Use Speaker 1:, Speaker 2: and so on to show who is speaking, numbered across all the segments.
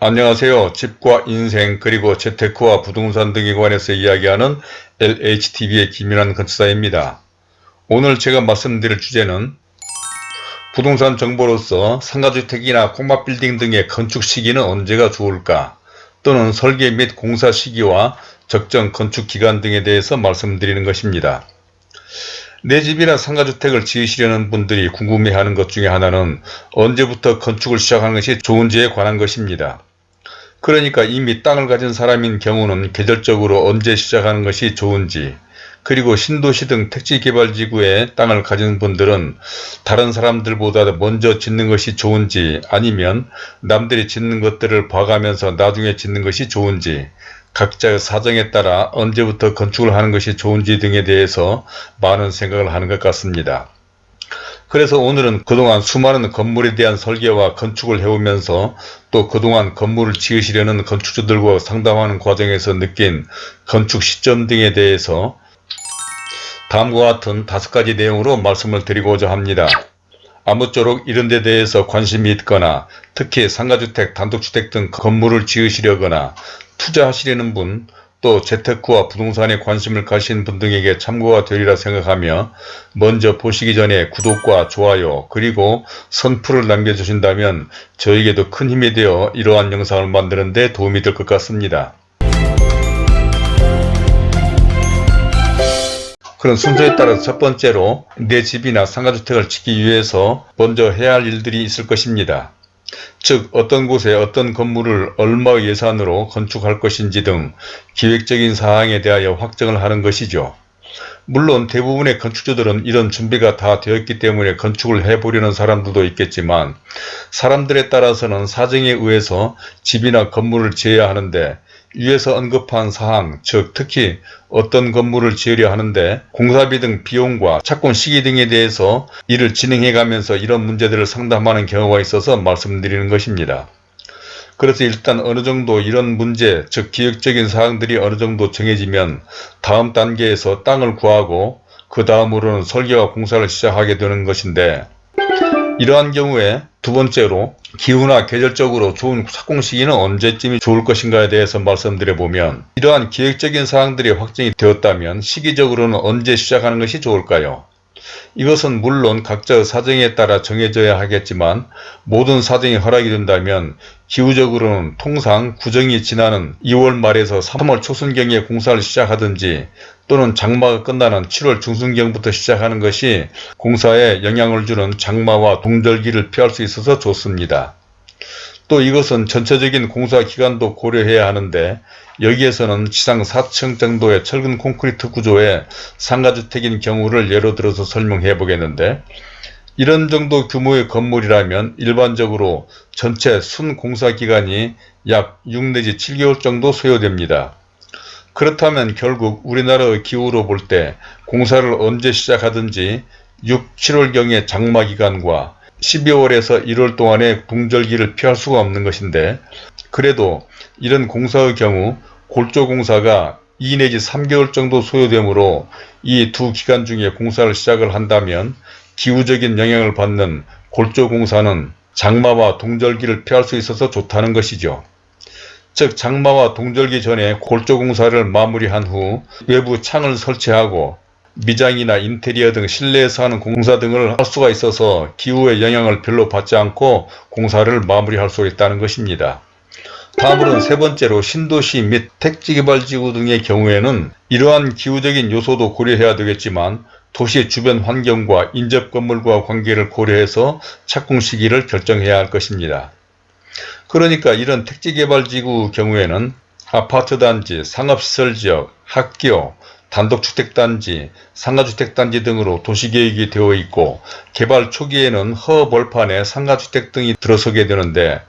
Speaker 1: 안녕하세요. 집과 인생 그리고 재테크와 부동산 등에 관해서 이야기하는 LHTV의 김윤환 건축사입니다. 오늘 제가 말씀드릴 주제는 부동산 정보로서 상가주택이나 콩밥빌딩 등의 건축 시기는 언제가 좋을까 또는 설계 및 공사 시기와 적정 건축 기간 등에 대해서 말씀드리는 것입니다. 내 집이나 상가주택을 지으시려는 분들이 궁금해하는 것 중에 하나는 언제부터 건축을 시작하는 것이 좋은지에 관한 것입니다. 그러니까 이미 땅을 가진 사람인 경우는 계절적으로 언제 시작하는 것이 좋은지 그리고 신도시 등 택지개발지구에 땅을 가진 분들은 다른 사람들보다 먼저 짓는 것이 좋은지 아니면 남들이 짓는 것들을 봐가면서 나중에 짓는 것이 좋은지 각자의 사정에 따라 언제부터 건축을 하는 것이 좋은지 등에 대해서 많은 생각을 하는 것 같습니다. 그래서 오늘은 그동안 수많은 건물에 대한 설계와 건축을 해오면서 또 그동안 건물을 지으시려는 건축주들과 상담하는 과정에서 느낀 건축 시점 등에 대해서 다음과 같은 다섯 가지 내용으로 말씀을 드리고자 합니다. 아무쪼록 이런 데 대해서 관심이 있거나 특히 상가주택, 단독주택 등 건물을 지으시려거나 투자하시려는 분, 또 재테크와 부동산에 관심을 가신 분 등에게 참고가 되리라 생각하며 먼저 보시기 전에 구독과 좋아요 그리고 선풀을 남겨주신다면 저에게도 큰 힘이 되어 이러한 영상을 만드는 데 도움이 될 것 같습니다. 그런 순서에 따라 첫 번째로 내 집이나 상가주택을 짓기 위해서 먼저 해야 할 일들이 있을 것입니다. 즉 어떤 곳에 어떤 건물을 얼마의 예산으로 건축할 것인지 등 기획적인 사항에 대하여 확정을 하는 것이죠. 물론 대부분의 건축주들은 이런 준비가 다 되었기 때문에 건축을 해보려는 사람들도 있겠지만 사람들에 따라서는 사정에 의해서 집이나 건물을 지어야 하는데 위에서 언급한 사항, 즉 특히 어떤 건물을 지으려 하는데 공사비 등 비용과 착공 시기 등에 대해서 이를 진행해 가면서 이런 문제들을 상담하는 경우가 있어서 말씀드리는 것입니다. 그래서 일단 어느 정도 이런 문제, 즉 기획적인 사항들이 어느 정도 정해지면 다음 단계에서 땅을 구하고 그 다음으로는 설계와 공사를 시작하게 되는 것인데 이러한 경우에 두 번째로 기후나 계절적으로 좋은 착공 시기는 언제쯤이 좋을 것인가에 대해서 말씀드려 보면 이러한 기획적인 사항들이 확정이 되었다면 시기적으로는 언제 시작하는 것이 좋을까요? 이것은 물론 각자의 사정에 따라 정해져야 하겠지만 모든 사정이 허락이 된다면 기후적으로는 통상 구정이 지나는 2월 말에서 3월 초순경에 공사를 시작하든지 또는 장마가 끝나는 7월 중순경부터 시작하는 것이 공사에 영향을 주는 장마와 동절기를 피할 수 있어서 좋습니다. 또 이것은 전체적인 공사 기간도 고려해야 하는데 여기에서는 지상 4층 정도의 철근 콘크리트 구조의 상가주택인 경우를 예로 들어서 설명해 보겠는데 이런 정도 규모의 건물이라면 일반적으로 전체 순 공사 기간이 약 6 내지 7개월 정도 소요됩니다. 그렇다면 결국 우리나라의 기후로 볼 때 공사를 언제 시작하든지 6, 7월경의 장마 기간과 12월에서 1월 동안의 붕절기를 피할 수가 없는 것인데 그래도 이런 공사의 경우 골조공사가 2 내지 3개월 정도 소요되므로 이 두 기간 중에 공사를 시작을 한다면 기후적인 영향을 받는 골조공사는 장마와 동절기를 피할 수 있어서 좋다는 것이죠. 즉 장마와 동절기 전에 골조공사를 마무리한 후 외부 창을 설치하고 미장이나 인테리어 등 실내에서 하는 공사 등을 할 수가 있어서 기후의 영향을 별로 받지 않고 공사를 마무리할 수 있다는 것입니다. 다음으로는 세 번째로 신도시 및 택지개발지구 등의 경우에는 이러한 기후적인 요소도 고려해야 되겠지만 도시 주변 환경과 인접 건물과 관계를 고려해서 착공 시기를 결정해야 할 것입니다. 그러니까 이런 택지개발지구 경우에는 아파트 단지, 상업시설 지역, 학교, 단독주택단지, 상가주택단지 등으로 도시계획이 되어 있고 개발 초기에는 허벌판에 상가주택 등이 들어서게 되는데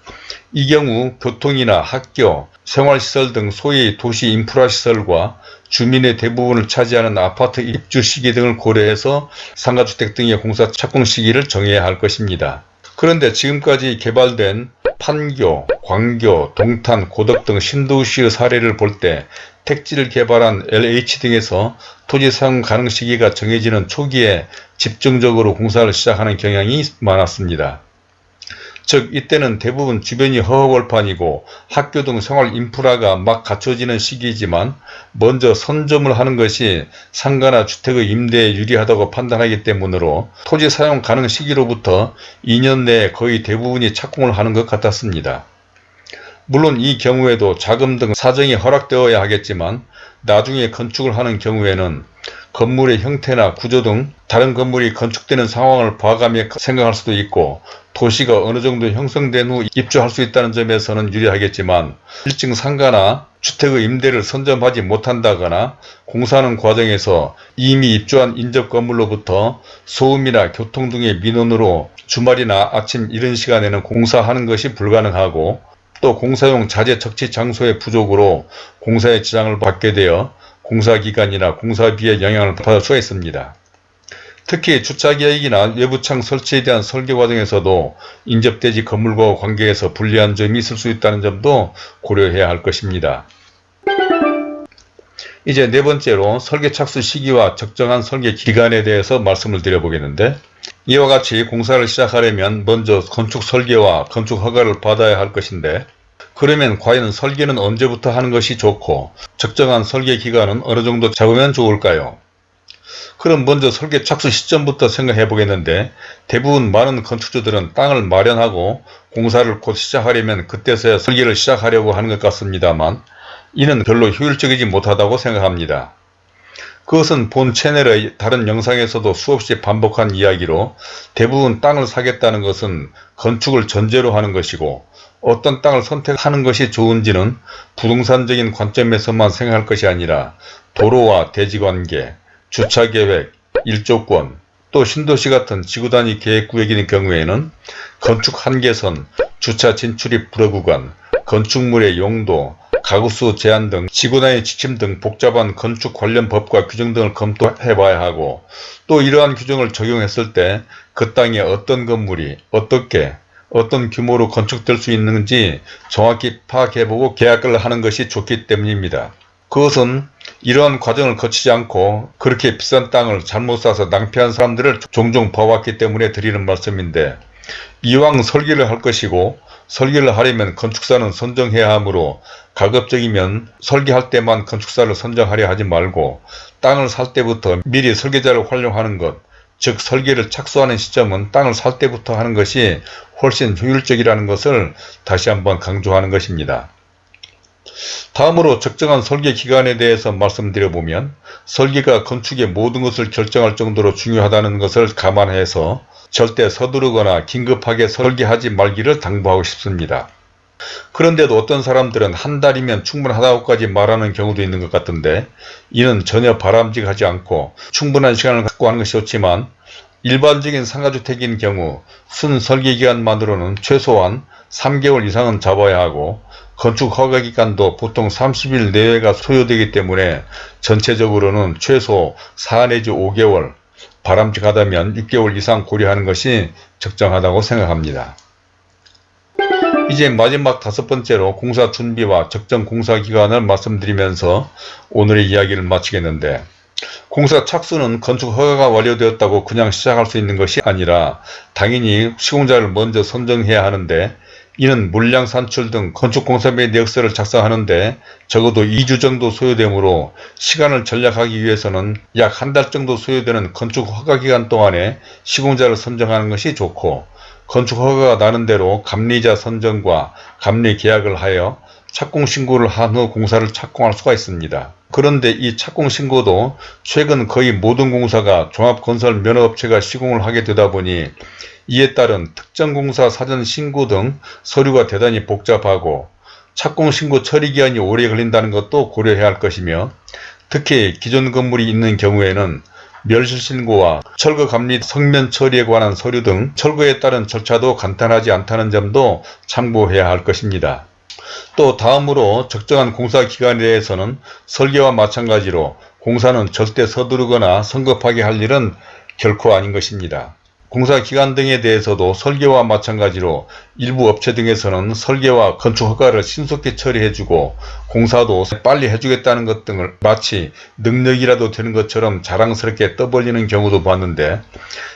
Speaker 1: 이 경우 교통이나 학교, 생활시설 등 소위 도시 인프라시설과 주민의 대부분을 차지하는 아파트 입주 시기 등을 고려해서 상가주택 등의 공사 착공 시기를 정해야 할 것입니다. 그런데 지금까지 개발된 판교, 광교, 동탄, 고덕 등 신도시의 사례를 볼 때 택지를 개발한 LH 등에서 토지 사용 가능 시기가 정해지는 초기에 집중적으로 공사를 시작하는 경향이 많았습니다. 즉 이때는 대부분 주변이 허허벌판이고 학교 등 생활 인프라가 막 갖춰지는 시기이지만 먼저 선점을 하는 것이 상가나 주택의 임대에 유리하다고 판단하기 때문으로 토지 사용 가능 시기로부터 2년 내에 거의 대부분이 착공을 하는 것 같았습니다. 물론 이 경우에도 자금 등 사정이 허락되어야 하겠지만 나중에 건축을 하는 경우에는 건물의 형태나 구조 등 다른 건물이 건축되는 상황을 봐가며 생각할 수도 있고 도시가 어느 정도 형성된 후 입주할 수 있다는 점에서는 유리하겠지만 1층 상가나 주택의 임대를 선점하지 못한다거나 공사하는 과정에서 이미 입주한 인접 건물로부터 소음이나 교통 등의 민원으로 주말이나 아침 이른 시간에는 공사하는 것이 불가능하고 또 공사용 자재 적치 장소의 부족으로 공사에 지장을 받게 되어 공사기간이나 공사비에 영향을 받을 수가 있습니다. 특히 주차계획이나 외부창 설치에 대한 설계 과정에서도 인접대지 건물과 관계에서 불리한 점이 있을 수 있다는 점도 고려해야 할 것입니다. 이제 네 번째로 설계 착수 시기와 적정한 설계 기간에 대해서 말씀을 드려보겠는데 이와 같이 공사를 시작하려면 먼저 건축 설계와 건축 허가를 받아야 할 것인데 그러면 과연 설계는 언제부터 하는 것이 좋고 적정한 설계 기간은 어느 정도 잡으면 좋을까요? 그럼 먼저 설계 착수 시점부터 생각해 보겠는데 대부분 많은 건축주들은 땅을 마련하고 공사를 곧 시작하려면 그때서야 설계를 시작하려고 하는 것 같습니다만 이는 별로 효율적이지 못하다고 생각합니다. 그것은 본 채널의 다른 영상에서도 수없이 반복한 이야기로 대부분 땅을 사겠다는 것은 건축을 전제로 하는 것이고 어떤 땅을 선택하는 것이 좋은지는 부동산적인 관점에서만 생각할 것이 아니라 도로와 대지관계, 주차계획, 일조권, 또 신도시 같은 지구단위 계획구역인 경우에는 건축 한계선, 주차 진출입 불허구간, 건축물의 용도, 가구수 제한 등 지구단위 지침 등 복잡한 건축 관련 법과 규정 등을 검토해 봐야 하고 또 이러한 규정을 적용했을 때 그 땅에 어떤 건물이 어떻게 어떤 규모로 건축될 수 있는지 정확히 파악해보고 계약을 하는 것이 좋기 때문입니다. 그것은 이러한 과정을 거치지 않고 그렇게 비싼 땅을 잘못 사서 낭패한 사람들을 종종 봐왔기 때문에 드리는 말씀인데 이왕 설계를 할 것이고 설계를 하려면 건축사는 선정해야 하므로 가급적이면 설계할 때만 건축사를 선정하려 하지 말고 땅을 살 때부터 미리 설계자를 활용하는 것, 즉 설계를 착수하는 시점은 땅을 살 때부터 하는 것이 훨씬 효율적이라는 것을 다시 한번 강조하는 것입니다. 다음으로 적정한 설계 기간에 대해서 말씀드려보면 설계가 건축의 모든 것을 결정할 정도로 중요하다는 것을 감안해서 절대 서두르거나 긴급하게 설계하지 말기를 당부하고 싶습니다. 그런데도 어떤 사람들은 한 달이면 충분하다고까지 말하는 경우도 있는 것 같은데 이는 전혀 바람직하지 않고 충분한 시간을 갖고 하는 것이 좋지만 일반적인 상가주택인 경우 순 설계기간만으로는 최소한 3개월 이상은 잡아야 하고 건축 허가기간도 보통 30일 내외가 소요되기 때문에 전체적으로는 최소 4 내지 5개월 바람직하다면 6개월 이상 고려하는 것이 적정하다고 생각합니다. 이제 마지막 다섯 번째로 공사 준비와 적정 공사 기간을 말씀드리면서 오늘의 이야기를 마치겠는데 공사 착수는 건축 허가가 완료되었다고 그냥 시작할 수 있는 것이 아니라 당연히 시공자를 먼저 선정해야 하는데 이는 물량 산출 등 건축공사비 내역서를 작성하는데 적어도 2주 정도 소요되므로 시간을 전략하기 위해서는 약 한 달 정도 소요되는 건축 허가기간 동안에 시공자를 선정하는 것이 좋고 건축 허가가 나는 대로 감리자 선정과 감리 계약을 하여 착공 신고를 한 후 공사를 착공할 수가 있습니다. 그런데 이 착공 신고도 최근 거의 모든 공사가 종합건설 면허업체가 시공을 하게 되다 보니 이에 따른 특정공사 사전 신고 등 서류가 대단히 복잡하고 착공 신고 처리 기한이 오래 걸린다는 것도 고려해야 할 것이며 특히 기존 건물이 있는 경우에는 멸실신고와 철거 감리 성면 처리에 관한 서류 등 철거에 따른 절차도 간단하지 않다는 점도 참고해야 할 것입니다. 또 다음으로 적정한 공사 기간에 대해서는 설계와 마찬가지로 공사는 절대 서두르거나 성급하게 할 일은 결코 아닌 것입니다. 공사 기간 등에 대해서도 설계와 마찬가지로 일부 업체 등에서는 설계와 건축 허가를 신속히 처리해주고 공사도 빨리 해주겠다는 것 등을 마치 능력이라도 되는 것처럼 자랑스럽게 떠벌리는 경우도 봤는데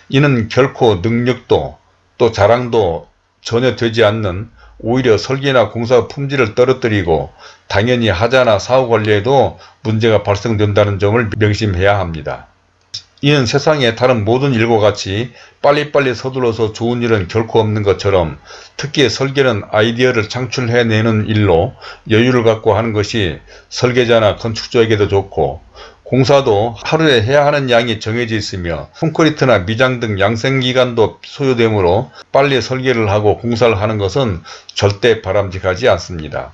Speaker 1: 이는 결코 능력도 또 자랑도 전혀 되지 않는 오히려 설계나 공사 품질을 떨어뜨리고 당연히 하자나 사후 관리에도 문제가 발생된다는 점을 명심해야 합니다. 이는 세상의 다른 모든 일과 같이 빨리빨리 서둘러서 좋은 일은 결코 없는 것처럼 특히 설계는 아이디어를 창출해내는 일로 여유를 갖고 하는 것이 설계자나 건축주에게도 좋고 공사도 하루에 해야 하는 양이 정해져 있으며 콘크리트나 미장 등 양생기간도 소요되므로 빨리 설계를 하고 공사를 하는 것은 절대 바람직하지 않습니다.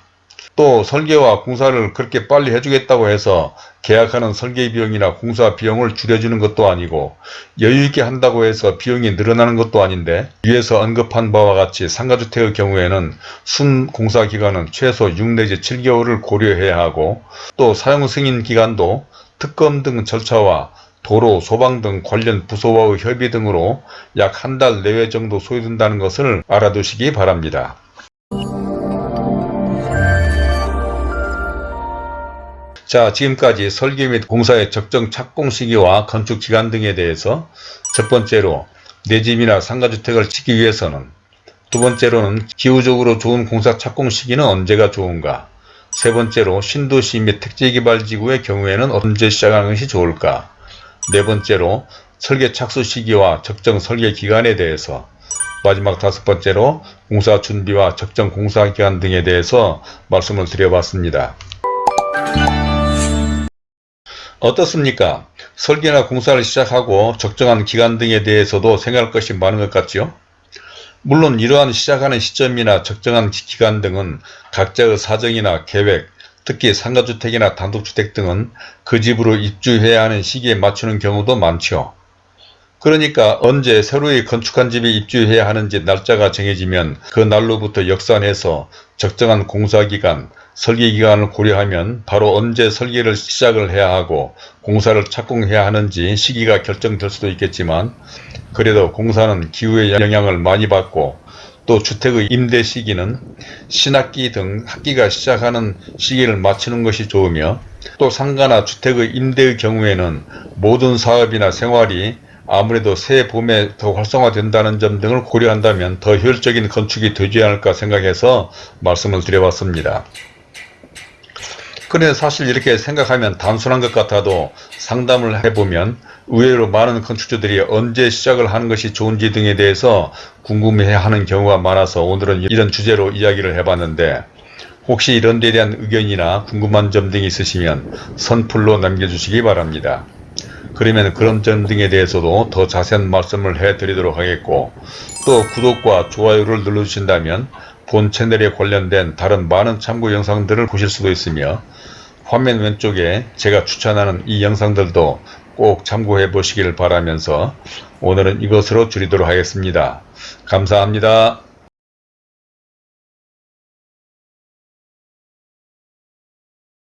Speaker 1: 또 설계와 공사를 그렇게 빨리 해주겠다고 해서 계약하는 설계 비용이나 공사 비용을 줄여주는 것도 아니고 여유있게 한다고 해서 비용이 늘어나는 것도 아닌데 위에서 언급한 바와 같이 상가주택의 경우에는 순 공사 기간은 최소 6 내지 7개월을 고려해야 하고 또 사용 승인 기간도 특검 등 절차와 도로, 소방 등 관련 부서와의 협의 등으로 약 한 달 내외 정도 소요된다는 것을 알아두시기 바랍니다. 자 지금까지 설계 및 공사의 적정 착공 시기와 건축 기간 등에 대해서 첫 번째로 내 집이나 상가주택을 짓기 위해서는 두 번째로는 기후적으로 좋은 공사 착공 시기는 언제가 좋은가 세 번째로 신도시 및 택지개발지구의 경우에는 언제 시작하는 것이 좋을까 네 번째로 설계 착수 시기와 적정 설계 기간에 대해서 마지막 다섯 번째로 공사 준비와 적정 공사 기간 등에 대해서 말씀을 드려봤습니다. 어떻습니까? 설계나 공사를 시작하고 적정한 기간 등에 대해서도 생각할 것이 많은 것 같죠? 물론 이러한 시작하는 시점이나 적정한 기간 등은 각자의 사정이나 계획, 특히 상가주택이나 단독주택 등은 그 집으로 입주해야 하는 시기에 맞추는 경우도 많죠. 그러니까 언제 새로이 건축한 집에 입주해야 하는지 날짜가 정해지면 그 날로부터 역산해서 적정한 공사기간, 설계 기간을 고려하면 바로 언제 설계를 시작을 해야 하고 공사를 착공해야 하는지 시기가 결정될 수도 있겠지만 그래도 공사는 기후의 영향을 많이 받고 또 주택의 임대 시기는 신학기 등 학기가 시작하는 시기를 맞추는 것이 좋으며 또 상가나 주택의 임대의 경우에는 모든 사업이나 생활이 아무래도 새 봄에 더 활성화된다는 점 등을 고려한다면 더 효율적인 건축이 되지 않을까 생각해서 말씀을 드려봤습니다. 그런데 사실 이렇게 생각하면 단순한 것 같아도 상담을 해보면 의외로 많은 건축주들이 언제 시작을 하는 것이 좋은지 등에 대해서 궁금해하는 경우가 많아서 오늘은 이런 주제로 이야기를 해봤는데 혹시 이런 데 대한 의견이나 궁금한 점 등이 있으시면 선플로 남겨주시기 바랍니다. 그러면 그런 점 등에 대해서도 더 자세한 말씀을 해드리도록 하겠고 또 구독과 좋아요를 눌러주신다면 본 채널에 관련된 다른 많은 참고 영상들을 보실 수도 있으며 화면 왼쪽에 제가 추천하는 이 영상들도 꼭 참고해 보시기를 바라면서 오늘은 이것으로 줄이도록 하겠습니다. 감사합니다.